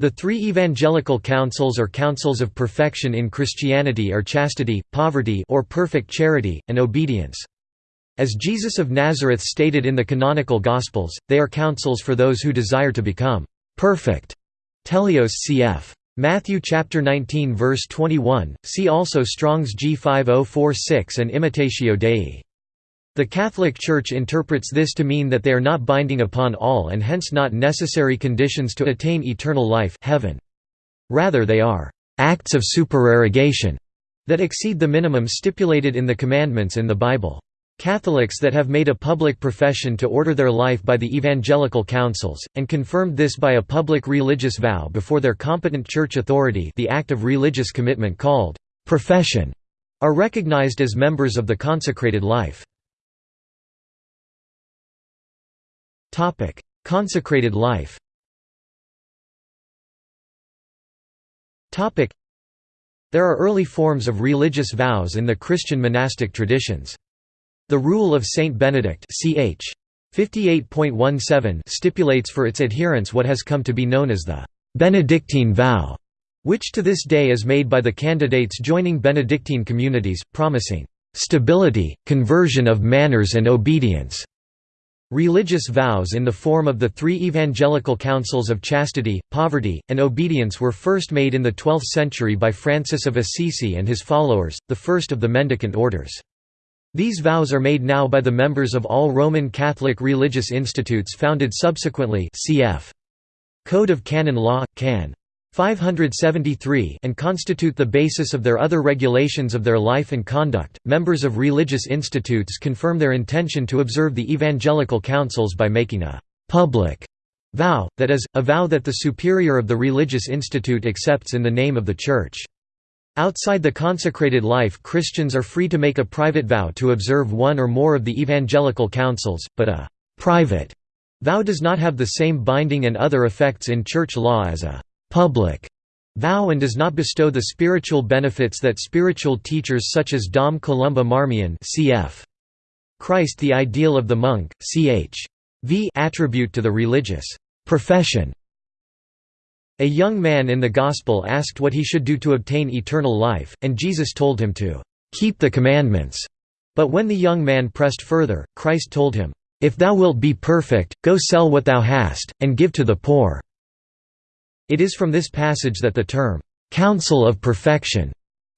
The three evangelical counsels or counsels of perfection in Christianity are chastity, poverty or perfect charity, and obedience. As Jesus of Nazareth stated in the canonical Gospels, they are counsels for those who desire to become perfect. Teleios cf. Matthew chapter 19 verse 21. See also Strong's G5046 and Imitatio Dei. The Catholic Church interprets this to mean that they are not binding upon all and hence not necessary conditions to attain eternal life heaven. Rather they are «acts of supererogation» that exceed the minimum stipulated in the commandments in the Bible. Catholics that have made a public profession to order their life by the evangelical counsels, and confirmed this by a public religious vow before their competent church authority the act of religious commitment called «profession», are recognized as members of the consecrated life. Topic: Consecrated life. Topic: There are early forms of religious vows in the Christian monastic traditions. The Rule of Saint Benedict, ch. 58.17 stipulates for its adherents what has come to be known as the Benedictine vow, which to this day is made by the candidates joining Benedictine communities, promising stability, conversion of manners and obedience. Religious vows in the form of the three evangelical counsels of chastity, poverty, and obedience were first made in the 12th century by Francis of Assisi and his followers, the first of the mendicant orders. These vows are made now by the members of all Roman Catholic religious institutes founded subsequently cf. Code of Canon Law, Can. 573 and constitute the basis of their other regulations of their life and conduct. Members of religious institutes confirm their intention to observe the evangelical counsels by making a public vow, that is, a vow that the superior of the religious institute accepts in the name of the Church. Outside the consecrated life Christians are free to make a private vow to observe one or more of the evangelical counsels, but a «private» vow does not have the same binding and other effects in church law as a public vow and does not bestow the spiritual benefits that spiritual teachers such as Dom Columba Marmion cf. Christ the ideal of the monk, ch. v attribute to the religious profession. A young man in the Gospel asked what he should do to obtain eternal life, and Jesus told him to keep the commandments. But when the young man pressed further, Christ told him, If thou wilt be perfect, go sell what thou hast, and give to the poor. It is from this passage that the term, "'counsel of perfection'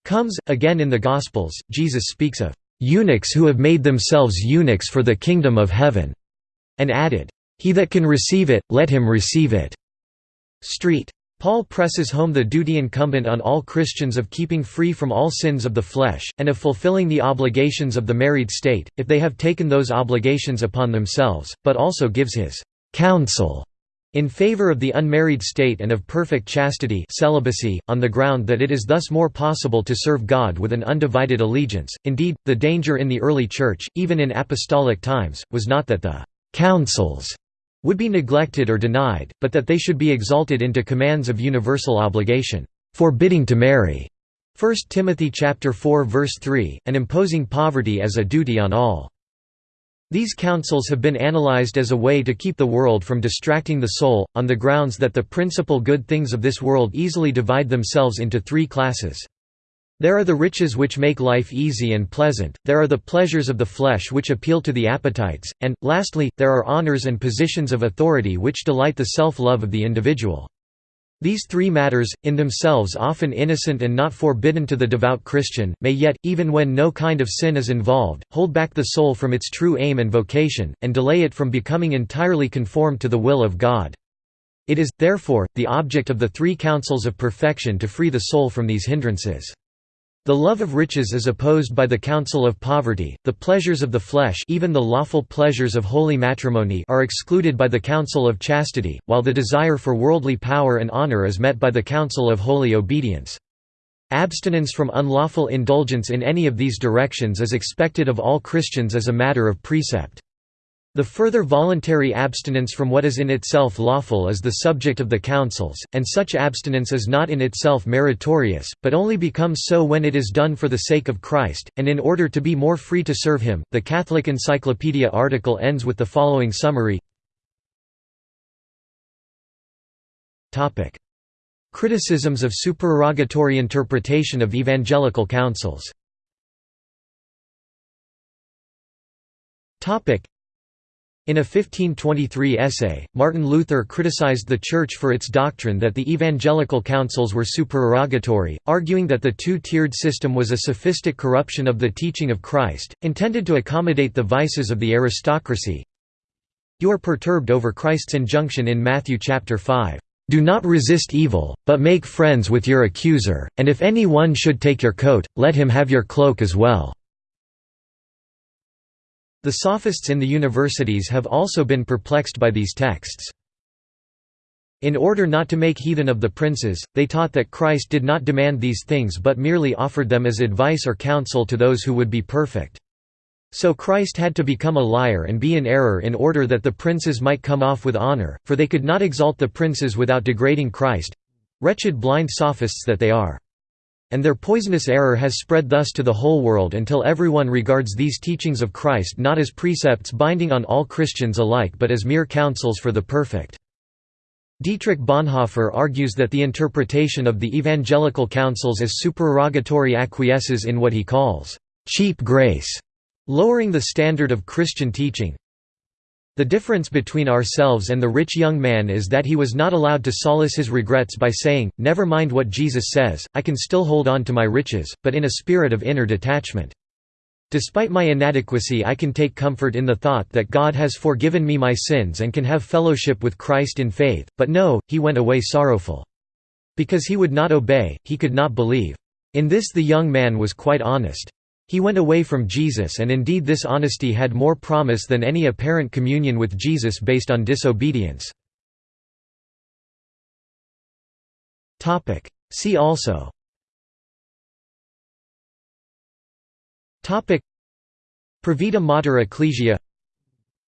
comes. Again in the Gospels, Jesus speaks of "'eunuchs who have made themselves eunuchs for the kingdom of heaven' and added, "'He that can receive it, let him receive it' Street. Paul presses home the duty incumbent on all Christians of keeping free from all sins of the flesh, and of fulfilling the obligations of the married state, if they have taken those obligations upon themselves, but also gives his counsel in favor of the unmarried state and of perfect chastity celibacy, on the ground that it is thus more possible to serve God with an undivided allegiance. Indeed, the danger in the early Church, even in apostolic times, was not that the «counsels» would be neglected or denied, but that they should be exalted into commands of universal obligation, forbidding to marry 1 Timothy 4 verse 3, and imposing poverty as a duty on all. These counsels have been analyzed as a way to keep the world from distracting the soul, on the grounds that the principal good things of this world easily divide themselves into three classes. There are the riches which make life easy and pleasant, there are the pleasures of the flesh which appeal to the appetites, and, lastly, there are honors and positions of authority which delight the self-love of the individual. These three matters, in themselves often innocent and not forbidden to the devout Christian, may yet, even when no kind of sin is involved, hold back the soul from its true aim and vocation, and delay it from becoming entirely conformed to the will of God. It is, therefore, the object of the three counsels of perfection to free the soul from these hindrances. The love of riches is opposed by the counsel of poverty, the pleasures of the flesh even the lawful pleasures of holy matrimony are excluded by the counsel of chastity, while the desire for worldly power and honor is met by the counsel of holy obedience. Abstinence from unlawful indulgence in any of these directions is expected of all Christians as a matter of precept. The further voluntary abstinence from what is in itself lawful is the subject of the counsels, and such abstinence is not in itself meritorious, but only becomes so when it is done for the sake of Christ, and in order to be more free to serve him. The Catholic Encyclopedia article ends with the following summary. Criticisms of supererogatory interpretation of evangelical counsels in a 1523 essay, Martin Luther criticized the Church for its doctrine that the evangelical counsels were supererogatory, arguing that the two-tiered system was a sophistic corruption of the teaching of Christ, intended to accommodate the vices of the aristocracy. You are perturbed over Christ's injunction in Matthew chapter 5. Do not resist evil, but make friends with your accuser, and if any one should take your coat, let him have your cloak as well. The sophists in the universities have also been perplexed by these texts. In order not to make heathen of the princes, they taught that Christ did not demand these things but merely offered them as advice or counsel to those who would be perfect. So Christ had to become a liar and be in error in order that the princes might come off with honor, for they could not exalt the princes without degrading Christ—wretched blind sophists that they are. And their poisonous error has spread thus to the whole world until everyone regards these teachings of Christ not as precepts binding on all Christians alike but as mere counsels for the perfect. Dietrich Bonhoeffer argues that the interpretation of the evangelical counsels as supererogatory acquiesces in what he calls, "...cheap grace", lowering the standard of Christian teaching, the difference between ourselves and the rich young man is that he was not allowed to solace his regrets by saying, never mind what Jesus says, I can still hold on to my riches, but in a spirit of inner detachment. Despite my inadequacy I can take comfort in the thought that God has forgiven me my sins and can have fellowship with Christ in faith, but no, he went away sorrowful. Because he would not obey, he could not believe. In this the young man was quite honest. He went away from Jesus and indeed this honesty had more promise than any apparent communion with Jesus based on disobedience. See also. Provida Mater Ecclesia.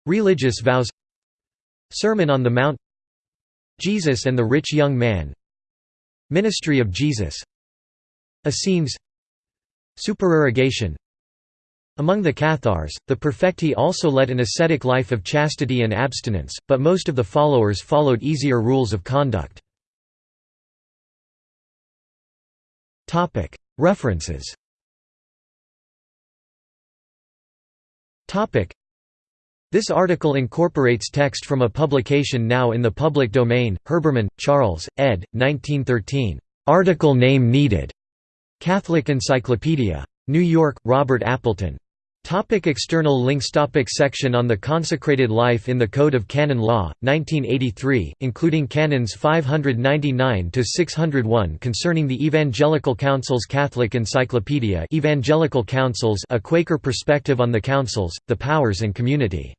Religious vows. Sermon on the Mount. Jesus and the Rich Young Man. Ministry of Jesus. Essenes Supererogation Among the Cathars, the Perfecti also led an ascetic life of chastity and abstinence, but most of the followers followed easier rules of conduct. References This article incorporates text from a publication now in the public domain, Herbermann, Charles, ed. 1913. Article name needed. Catholic Encyclopedia. New York, Robert Appleton. Topic external links Topic Section on the consecrated life in the Code of Canon Law, 1983, including Canons 599–601 concerning the Evangelical Counsels Catholic Encyclopedia Evangelical Counsels A Quaker Perspective on the Councils, the Powers and Community